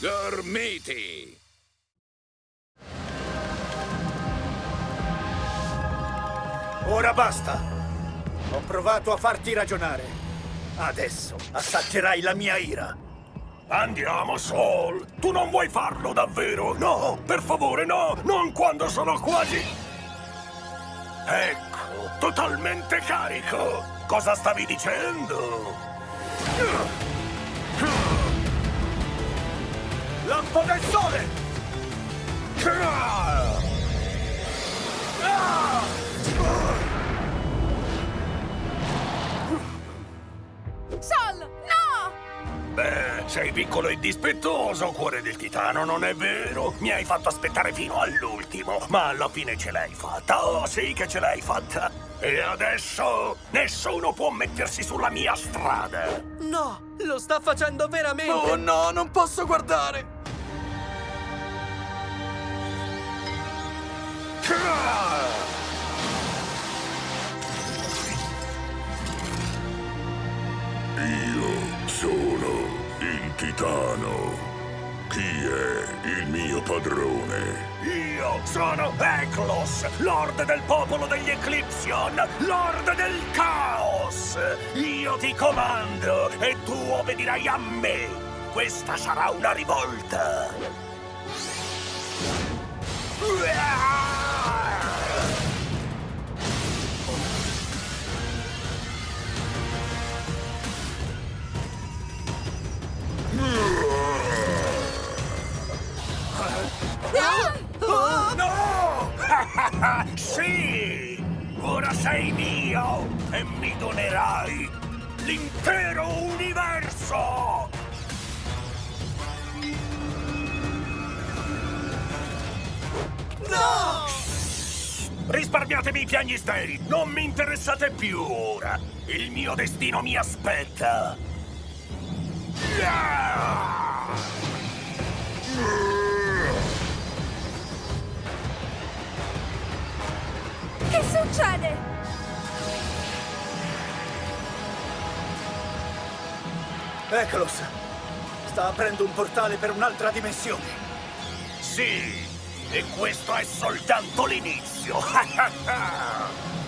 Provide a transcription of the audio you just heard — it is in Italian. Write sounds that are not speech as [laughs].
Gormiti! Ora basta! Ho provato a farti ragionare. Adesso assaggerai la mia ira. Andiamo, Sol! Tu non vuoi farlo davvero? No, per favore, no! Non quando sono quasi... Ecco, totalmente carico! Cosa stavi dicendo? Lampo del sole! Sol, no! Beh, sei piccolo e dispettoso, cuore del titano, non è vero? Mi hai fatto aspettare fino all'ultimo, ma alla fine ce l'hai fatta. Oh, sì che ce l'hai fatta. E adesso nessuno può mettersi sulla mia strada. No, lo sta facendo veramente! Oh no, non posso guardare! Io sono il titano. Chi è il mio padrone? Io sono Eklos, Lord del popolo degli Eclipsion, Lord del Caos! Io ti comando e tu obbedirai a me! Questa sarà una rivolta! No! Sì! Ora sei mio e mi donerai l'intero universo! No! Risparmiatemi i piagnistei! Non mi interessate più ora! Il mio destino mi aspetta! Che succede? Eklos! Sta aprendo un portale per un'altra dimensione. Sì! E questo è soltanto l'inizio! [laughs]